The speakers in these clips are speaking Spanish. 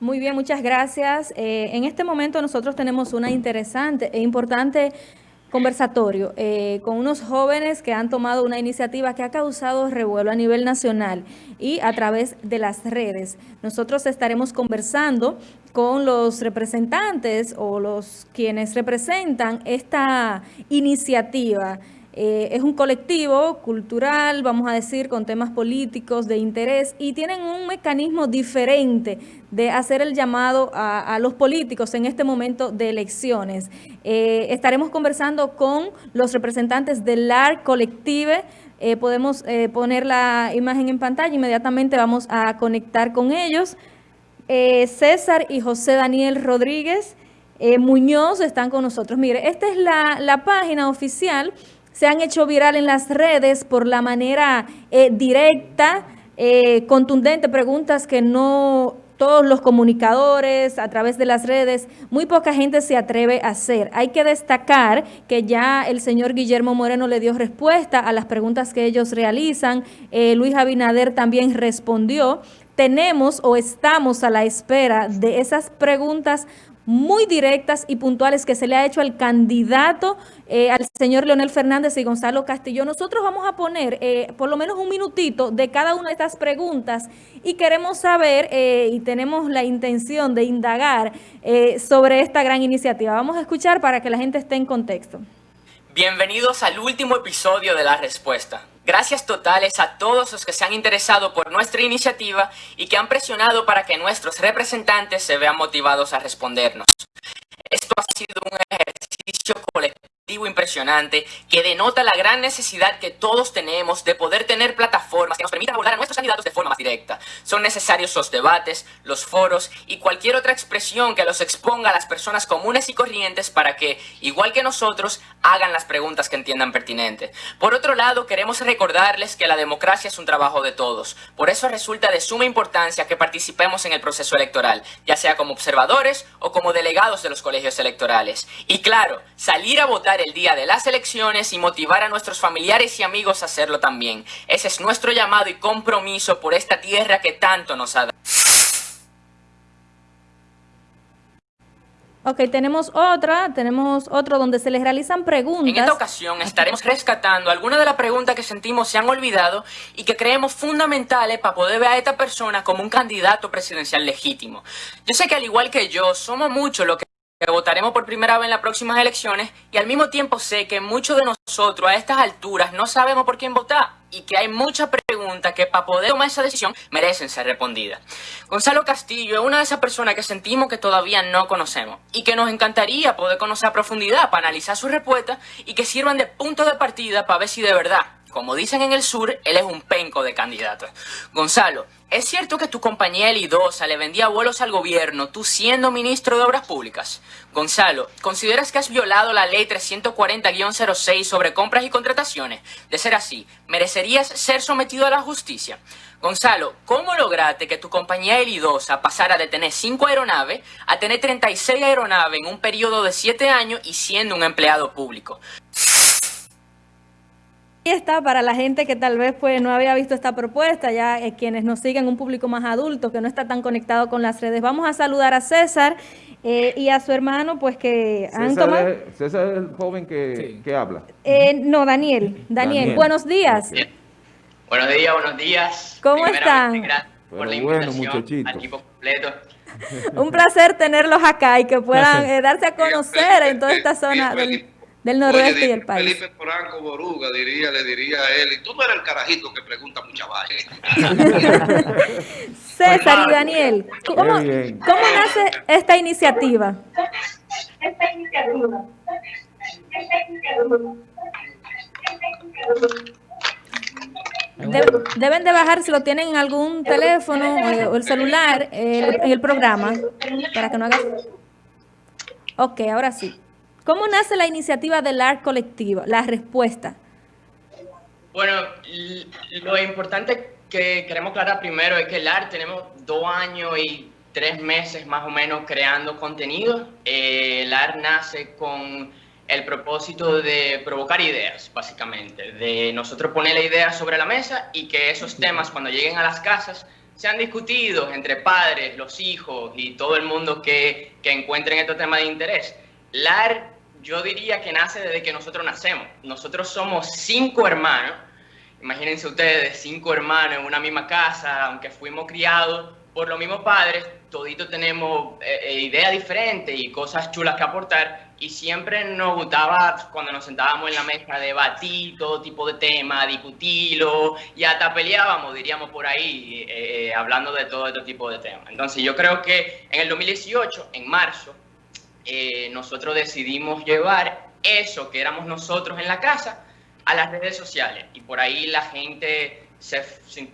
Muy bien, muchas gracias. Eh, en este momento nosotros tenemos una interesante e importante conversatorio eh, con unos jóvenes que han tomado una iniciativa que ha causado revuelo a nivel nacional y a través de las redes. Nosotros estaremos conversando con los representantes o los quienes representan esta iniciativa eh, es un colectivo cultural, vamos a decir, con temas políticos de interés y tienen un mecanismo diferente de hacer el llamado a, los políticos en este momento de elecciones. Eh, estaremos conversando con los representantes del AR Colective, eh, podemos poner la imagen en pantalla, inmediatamente vamos a conectar con ellos. César y José Daniel Rodríguez Muñoz están con nosotros. Mire, esta es la, la página oficial se han hecho viral en las redes por la manera eh, directa, eh, contundente, preguntas que no todos los comunicadores a través de las redes, muy poca gente se atreve a hacer. Hay que destacar que ya el señor Guillermo Moreno le dio respuesta a las preguntas que ellos realizan. Eh, Luis Abinader también respondió. Tenemos o estamos a la espera de esas preguntas muy directas y puntuales que se le ha hecho al candidato, eh, al señor Leonel Fernández y Gonzalo Castillo. Nosotros vamos a poner eh, por lo menos un minutito de cada una de estas preguntas y queremos saber eh, y tenemos la intención de indagar sobre esta gran iniciativa. Vamos a escuchar para que la gente esté en contexto. Bienvenidos al último episodio de La Respuesta. Gracias totales a todos los que se han interesado por nuestra iniciativa y que han presionado para que nuestros representantes se vean motivados a respondernos. Esto ha sido un ejercicio colectivo impresionante que denota la gran necesidad que todos tenemos de poder tener plataformas que nos permitan abordar a nuestros candidatos de forma más directa. Son necesarios los debates, los foros y cualquier otra expresión que los exponga a las personas comunes y corrientes para que, igual que nosotros, hagan las preguntas que entiendan pertinentes. Por otro lado, queremos recordarles que la democracia es un trabajo de todos. Por eso resulta de suma importancia que participemos en el proceso electoral, ya sea como observadores o como delegados de los colegios electorales. Y claro, salir a votar el día de las elecciones y motivar a nuestros familiares y amigos a hacerlo también. Ese es nuestro llamado y compromiso por esta tierra que tanto nos ha dado. Ok, tenemos otra, tenemos otro donde se les realizan preguntas. En esta ocasión estaremos rescatando algunas de las preguntas que sentimos se han olvidado y que creemos fundamentales para poder ver a esta persona como un candidato presidencial legítimo. Yo sé que al igual que yo, somos muchos los que que votaremos por primera vez en las próximas elecciones y al mismo tiempo sé que muchos de nosotros a estas alturas no sabemos por quién votar y que hay muchas preguntas que para poder tomar esa decisión merecen ser respondidas. Gonzalo Castillo es una de esas personas que sentimos que todavía no conocemos y que nos encantaría poder conocer a profundidad para analizar sus respuestas y que sirvan de punto de partida para ver si de verdad como dicen en el sur, él es un penco de candidatos. Gonzalo, ¿es cierto que tu compañía Elidosa le vendía vuelos al gobierno, tú siendo ministro de Obras Públicas? Gonzalo, ¿consideras que has violado la ley 340-06 sobre compras y contrataciones? De ser así, ¿merecerías ser sometido a la justicia? Gonzalo, ¿cómo lograste que tu compañía Elidosa pasara de tener 5 aeronaves a tener 36 aeronaves en un periodo de 7 años y siendo un empleado público? Ahí está para la gente que tal vez pues no había visto esta propuesta, ya eh, quienes nos siguen, un público más adulto que no está tan conectado con las redes. Vamos a saludar a César eh, y a su hermano, pues que han tomado... César es el joven que, habla. Eh, no, Daniel. Daniel. buenos días. Buenos días, buenos días. ¿Cómo están? Gracias por la invitación al equipo completo. Un placer tenerlos acá y que puedan darse a conocer en toda esta zona del del noroeste y el país. Felipe Franco Boruga diría, le diría a él, y tú no eres el carajito que pregunta mucha vaina. César y Daniel, ¿cómo, ¿cómo nace esta iniciativa? Esta iniciativa. deben de bajar si lo tienen en algún teléfono o, el celular en el programa para que no haga... Ok, ahora sí. ¿Cómo nace la iniciativa del ART colectivo? La respuesta. Bueno, lo importante que queremos aclarar primero es que el ART tenemos dos años y tres meses más o menos creando contenido. Eh, el ART nace con el propósito de provocar ideas, básicamente, de nosotros poner la idea sobre la mesa y que esos temas cuando lleguen a las casas se han discutido entre padres, los hijos y todo el mundo que, que encuentren estos temas de interés. LAR yo diría que nace desde que nosotros nacemos. Nosotros somos cinco hermanos, imagínense ustedes, cinco hermanos en una misma casa, aunque fuimos criados por los mismos padres, toditos tenemos eh, eh, ideas diferentes y cosas chulas que aportar y siempre nos gustaba cuando nos sentábamos en la mesa debatir todo tipo de temas, discutirlo y hasta peleábamos, diríamos por ahí, eh, hablando de todo este tipo de temas. Entonces yo creo que en el 2018, en marzo, nosotros decidimos llevar eso que éramos nosotros en la casa a las redes sociales. Y por ahí la gente se,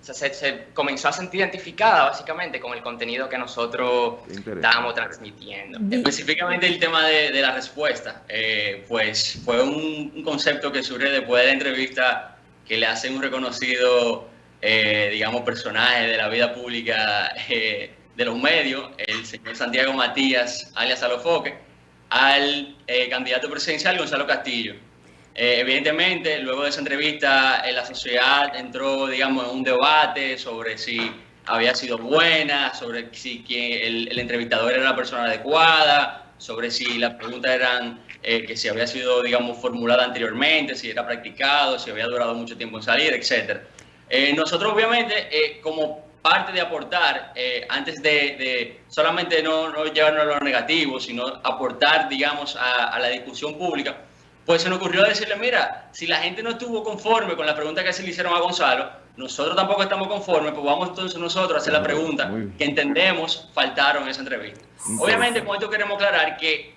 se, comenzó a sentir identificada básicamente con el contenido que nosotros estábamos transmitiendo. Específicamente el tema de, de la respuesta, eh, pues fue un, concepto que surge después de la entrevista que le hace un reconocido, eh, digamos, personaje de la vida pública eh, de los medios, el señor Santiago Matías, alias Alofoque, al candidato presidencial Gonzalo Castillo. Eh, evidentemente, luego de esa entrevista, la sociedad entró, digamos, en un debate sobre si había sido buena, sobre si el, entrevistador era la persona adecuada, sobre si las preguntas eran eh, que si había sido, digamos, formulada anteriormente, si era practicado, si había durado mucho tiempo en salir, etc. Eh, nosotros, obviamente, como parte de aportar, antes de, solamente no, no, llevarnos a lo negativo, sino aportar, digamos, a, a la discusión pública, pues se nos ocurrió decirle, mira, si la gente no estuvo conforme con la pregunta que se le hicieron a Gonzalo, nosotros tampoco estamos conformes, pues vamos entonces nosotros a hacer la pregunta que entendemos faltaron en esa entrevista. Obviamente con esto queremos aclarar que,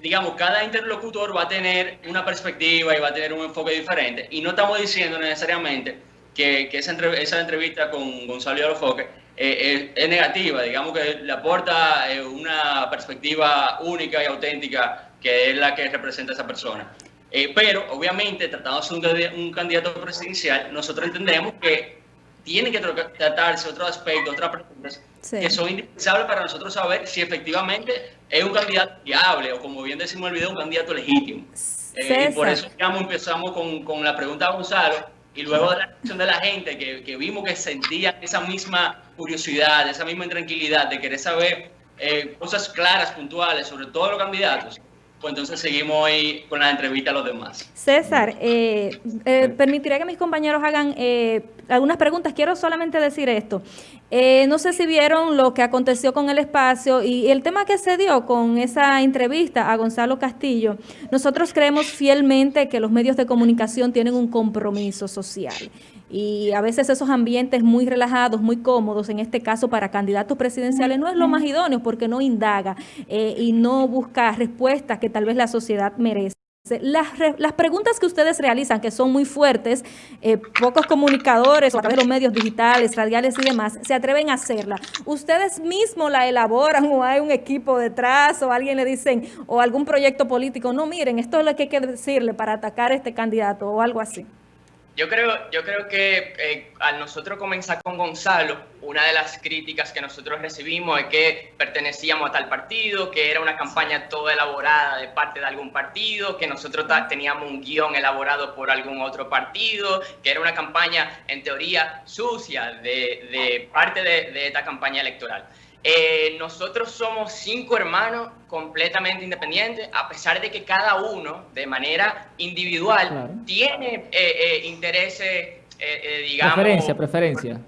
digamos, cada interlocutor va a tener una perspectiva y va a tener un enfoque diferente y no estamos diciendo necesariamente que, que esa, esa, entrevista con Gonzalo y Alofoque eh, es, negativa, digamos que le aporta eh, una perspectiva única y auténtica que es la que representa a esa persona. Eh, pero, obviamente, tratándose de un, candidato presidencial, nosotros entendemos que tiene que tratarse otro aspecto, otras preguntas que son indispensables para nosotros saber si efectivamente es un candidato viable o, como bien decimos en el video, un candidato legítimo. Eh, y por eso digamos, empezamos con, con, la pregunta a Gonzalo y luego de la reacción de la gente que, que, vimos que sentía esa misma curiosidad, esa misma intranquilidad de querer saber eh, cosas claras, puntuales sobre todos los candidatos pues entonces seguimos ahí con la entrevista a los demás. César, eh, eh, permitiré que mis compañeros hagan eh, algunas preguntas. Quiero solamente decir esto. no sé si vieron lo que aconteció con el espacio y el tema que se dio con esa entrevista a Gonzalo Castillo. Nosotros creemos fielmente que los medios de comunicación tienen un compromiso social y a veces esos ambientes muy relajados, muy cómodos, en este caso para candidatos presidenciales, no es lo más idóneo porque no indaga eh, y no busca respuestas que tal vez la sociedad merece. Las, las, preguntas que ustedes realizan, que son muy fuertes, eh, pocos comunicadores o a través de los medios digitales, radiales y demás, se atreven a hacerla. ¿Ustedes mismos la elaboran o hay un equipo detrás o alguien le dicen o algún proyecto político? No, miren, esto es lo que hay que decirle para atacar a este candidato o algo así. Yo creo, yo creo que eh, al nosotros comenzar con Gonzalo, una de las críticas que nosotros recibimos es que pertenecíamos a tal partido, que era una campaña toda elaborada de parte de algún partido, que nosotros teníamos un guion elaborado por algún otro partido, que era una campaña en teoría sucia de, parte de esta campaña electoral. Eh, nosotros somos cinco hermanos completamente independientes, a pesar de que cada uno, de manera individual, tiene eh, eh, intereses, digamos... Preferencia, preferencia.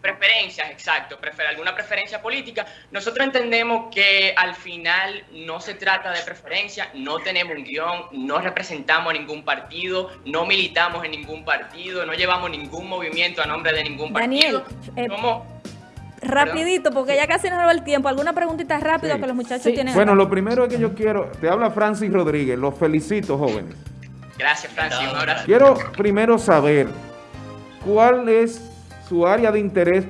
Preferencias, exacto, prefer alguna preferencia política. Nosotros entendemos que al final no se trata de preferencia, no tenemos un guion, no representamos a ningún partido, no militamos en ningún partido, no llevamos ningún movimiento a nombre de ningún partido. Daniel, Rapidito, porque ya casi nos va el tiempo. ¿Alguna preguntita rápida que los muchachos tienen? Bueno, lo primero es que yo quiero, te habla Francis Rodríguez, los felicito, jóvenes. Gracias, Francis, un abrazo. Quiero primero saber cuál es su área de interés,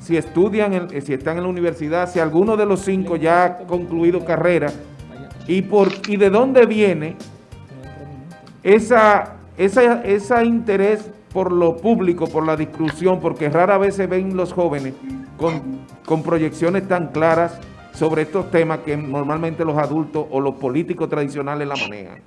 si estudian, si están en la universidad, si alguno de los cinco ya ha concluido carrera, y, por, y de dónde viene esa, esa, esa interés por lo público, por la discusión, porque rara vez se ven los jóvenes con, con proyecciones tan claras sobre estos temas que normalmente los adultos o los políticos tradicionales la manejan.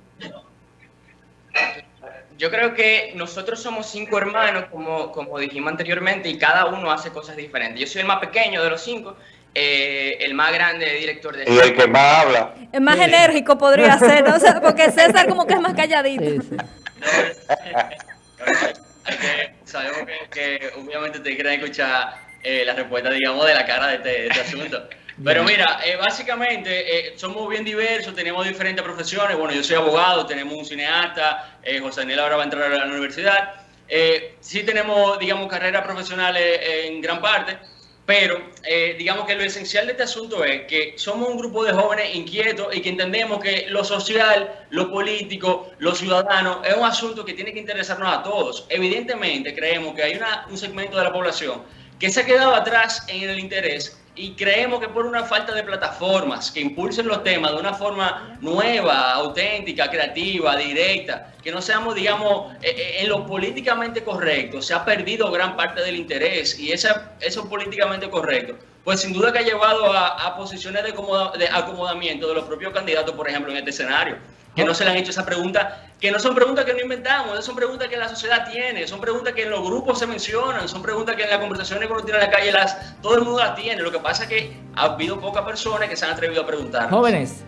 Yo creo que nosotros somos cinco hermanos, como, como dijimos anteriormente, y cada uno hace cosas diferentes. Yo soy el más pequeño de los cinco, eh, el más grande director de... Y el que más habla. El más enérgico podría ser, ¿no? O sea, porque César como que es más calladito. Sí, sí. Que sabemos que, que obviamente te quieren escuchar eh, la respuesta, digamos, de la cara de este, de este asunto. Pero mira, eh, básicamente eh, somos bien diversos, tenemos diferentes profesiones. Bueno, yo soy abogado, tenemos un cineasta, eh, José Daniel ahora va a entrar a la universidad. Eh, sí tenemos, digamos, carreras profesionales en gran parte, pero eh, digamos que lo esencial de este asunto es que somos un grupo de jóvenes inquietos y que entendemos que lo social, lo político, lo ciudadano es un asunto que tiene que interesarnos a todos. Evidentemente creemos que hay una- un segmento de la población que se ha quedado atrás en el interés. Y creemos que por una falta de plataformas que impulsen los temas de una forma nueva, auténtica, creativa, directa, que no seamos, digamos, eh, eh, en lo políticamente correcto, se ha perdido gran parte del interés y esa, eso políticamente correcto, pues sin duda que ha llevado a, posiciones de acomodamiento de los propios candidatos, por ejemplo, en este escenario, que no se le han hecho esa pregunta, que no son preguntas que no inventamos, son preguntas que la sociedad tiene, son preguntas que en los grupos se mencionan, son preguntas que en las conversaciones que uno tiene en la calle las, todo el mundo las tiene. Lo que pasa es que ha habido pocas personas que se han atrevido a preguntar. Jóvenes,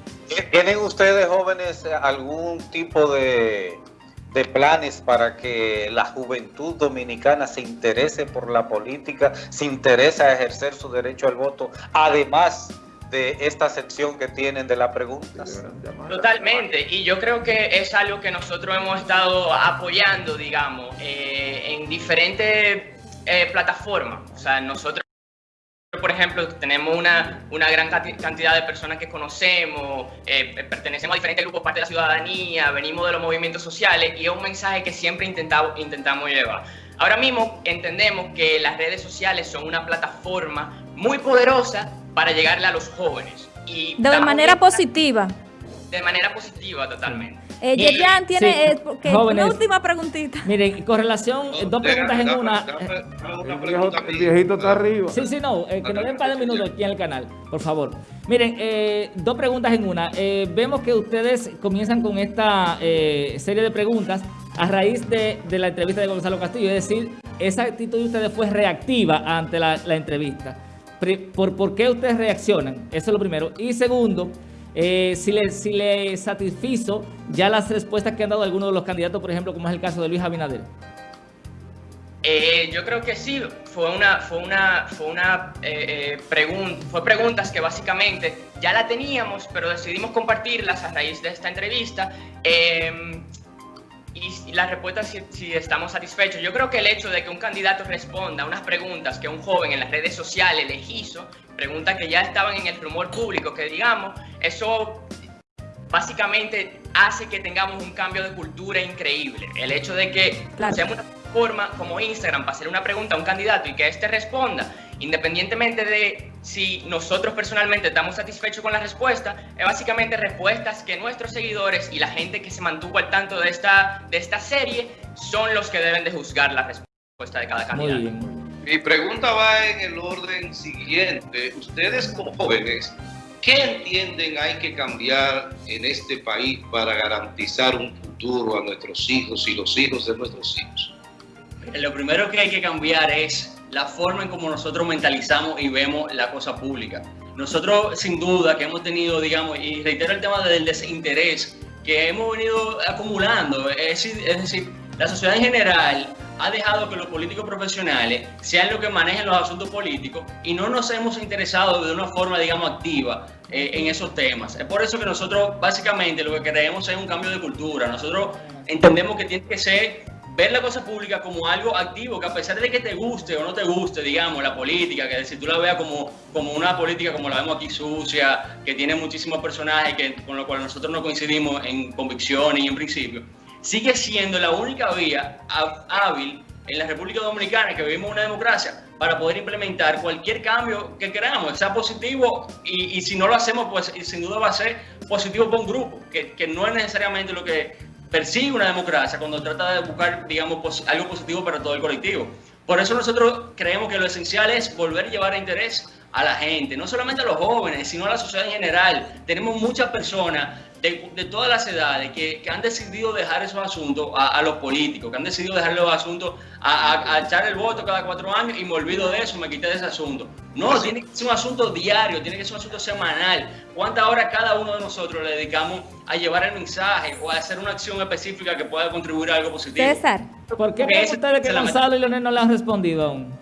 ¿Tienen ustedes, jóvenes, algún tipo de, de planes para que la juventud dominicana se interese por la política, se interese a ejercer su derecho al voto, además de esta sección que tienen de las preguntas? Totalmente, y yo creo que es algo que nosotros hemos estado apoyando, digamos, eh, en diferentes eh, plataformas. O sea, nosotros, por ejemplo, tenemos una, una gran cantidad de personas que conocemos, eh, pertenecemos a diferentes grupos, parte de la ciudadanía, venimos de los movimientos sociales, y es un mensaje que siempre intentamos, intentamos llevar. Ahora mismo entendemos que las redes sociales son una plataforma muy poderosa para llegarle a los jóvenes. Y De manera positiva. de manera positiva, totalmente. Eh, Yerjan tiene Sí, eh, porque- jóvenes. una última preguntita. miren, con relación, eh, dos preguntas en una. El, viejito está arriba. Sí, sí, no, eh, que nos den un par de minutos aquí en el canal, por favor. Miren, eh, dos preguntas en una. Eh, vemos que ustedes comienzan con esta eh, serie de preguntas a raíz de, de la entrevista de Gonzalo Castillo, es decir, esa actitud de ustedes fue reactiva ante la, la entrevista. ¿Por, ¿Por qué ustedes reaccionan? Eso es lo primero. Y segundo, eh, si le, si le satisfizo ya las respuestas que han dado algunos de los candidatos, por ejemplo, como es el caso de Luis Abinader. Eh, yo creo que sí, fue una, fue una, fue una eh, pregunta, fue preguntas que básicamente ya la teníamos, pero decidimos compartirlas a raíz de esta entrevista. Y, y la respuesta si, si estamos satisfechos. Yo creo que el hecho de que un candidato responda a unas preguntas que un joven en las redes sociales les hizo, preguntas que ya estaban en el rumor público, que digamos, eso básicamente hace que tengamos un cambio de cultura increíble. El hecho de que Claro. usemos una forma como Instagram para hacer una pregunta a un candidato y que éste responda, independientemente de si nosotros personalmente estamos satisfechos con la respuesta, es básicamente respuestas que nuestros seguidores y la gente que se mantuvo al tanto de esta, de esta serie son los que deben de juzgar la respuesta de cada candidato. muy bien. Mi pregunta va en el orden siguiente. Ustedes como jóvenes, ¿qué entienden hay que cambiar en este país para garantizar un futuro a nuestros hijos y los hijos de nuestros hijos? Lo primero que hay que cambiar es la forma en cómo nosotros mentalizamos y vemos la cosa pública. Nosotros, sin duda, que hemos tenido, digamos, y reitero el tema del desinterés que hemos venido acumulando, es, es decir, la sociedad en general ha dejado que los políticos profesionales sean los que manejen los asuntos políticos y no nos hemos interesado de una forma, digamos, activa eh, en esos temas. Es por eso que nosotros, básicamente, lo que queremos es un cambio de cultura. Nosotros entendemos que tiene que ser ver la cosa pública como algo activo, que a pesar de que te guste o no te guste, digamos, la política, que si tú la veas como, como una política como la vemos aquí sucia, que tiene muchísimos personajes que, con lo cual nosotros no coincidimos en convicciones y en principios, sigue siendo la única vía há- hábil en la República Dominicana, que vivimos una democracia, para poder implementar cualquier cambio que queramos, sea positivo, y, y si no lo hacemos, pues sin duda va a ser positivo para un grupo, que no es necesariamente lo que persigue una democracia cuando trata de buscar, digamos, algo positivo para todo el colectivo. Por eso nosotros creemos que lo esencial es volver a llevar interés a la gente, no solamente a los jóvenes, sino a la sociedad en general. Tenemos muchas personas de, de todas las edades que, que, han decidido dejar esos asuntos a, a, los políticos, que han decidido dejar los asuntos a, a, a, echar el voto cada cuatro años y me olvido de eso, me quité de ese asunto. No, tiene que ser un asunto diario, tiene que ser un asunto semanal. ¿Cuántas horas cada uno de nosotros le dedicamos a llevar el mensaje o a hacer una acción específica que pueda contribuir a algo positivo? César. ¿Por qué creen ustedes que Gonzalo y Leonel no le han respondido aún?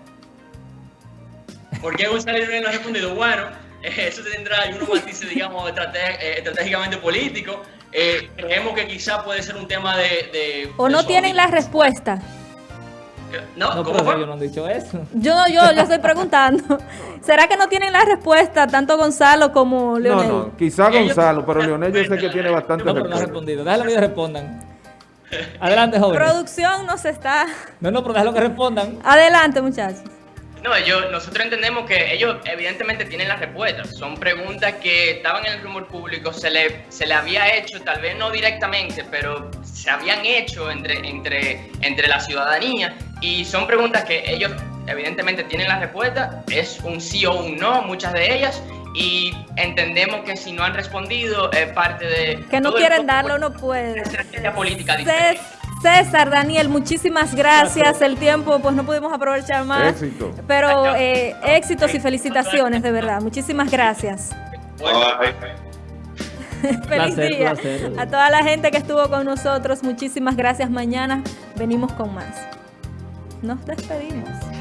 ¿Por qué Gonzalo y Leonel no han respondido? Bueno, eso tendrá algunos matices, digamos, eh, estratégicamente políticos. Eh, creemos que quizá puede ser un tema de... de o no tienen la respuesta. No, no ¿cómo ellos no han dicho eso. Yo, yo le estoy preguntando. ¿Será que no tienen la respuesta tanto Gonzalo como Leonel? No, no, quizá Gonzalo, pero Leonel yo sé que tiene bastante No, pero no ha respondido. Déjalo que respondan. Adelante, joven. Producción nos está... No, no, pero déjalo que respondan. Adelante, muchachos. No, yo, nosotros entendemos que ellos evidentemente tienen las respuestas. Son preguntas que estaban en el rumor público, se le, se le había hecho, tal vez no directamente, pero se habían hecho entre, entre, entre la ciudadanía. Y son preguntas que ellos evidentemente tienen las respuestas. Es un sí o un no, muchas de ellas. Y entendemos que si no han respondido es parte de... Que no quieren darlo, no puede. Estrategia política diferente. César, Daniel, muchísimas gracias. El tiempo, pues no pudimos aprovechar más. Éxito. Pero eh, éxitos y felicitaciones, de verdad. Muchísimas gracias. Feliz Placer, día placer. a toda la gente que estuvo con nosotros. Muchísimas gracias. Mañana venimos con más. Nos despedimos.